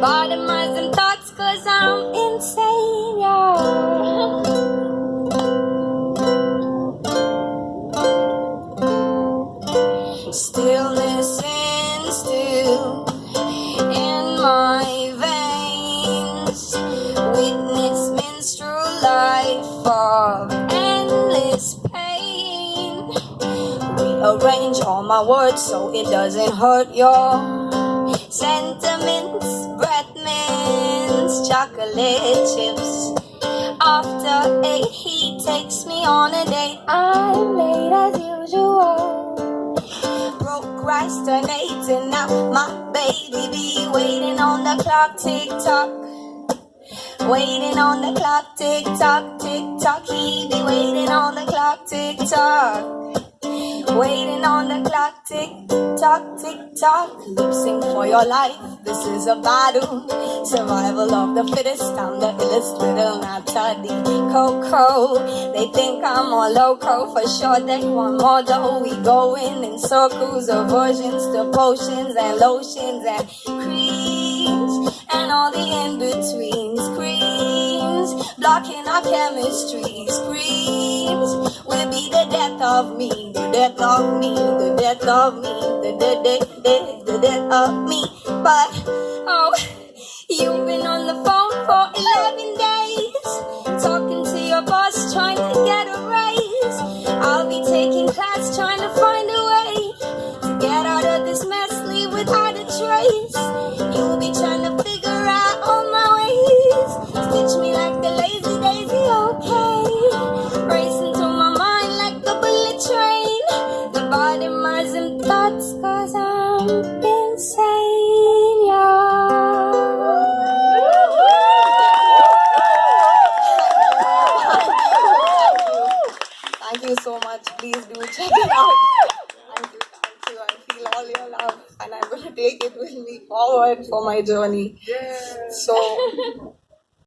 Bottomize them thoughts cause I'm insane, yo. Stillness and still in my veins. Witness minstrel life of endless pain. Rearrange all my words so it doesn't hurt, y'all sentiments. Breath mints, chocolate chips. After eight, he takes me on a date. I'm late as usual. Procrastinating now, my baby be waiting on the clock, tick tock. Waiting on the clock, tick tock, tick tock. He be waiting on the clock, tick tock. Waiting on the clock, tick tock, tick tock. Lip sync for your life. This is a battle. Survival of the fittest. I'm the illest riddle, not Coco. They think I'm all loco. For sure, they want more dough. We going in circles, aversions to potions and lotions and creams and all the in betweens. Creams blocking our chemistry. Screams will be the death of me, the death of me, the death of me, the death, death, death, the death of me. But oh, you've been on the phone for 11 days, talking to your boss, trying to get a raise. I'll be taking class, trying to you so much. Please do check it out. Thank you, thank you. I feel all your love and I'm going to take it with me forward for my journey. So,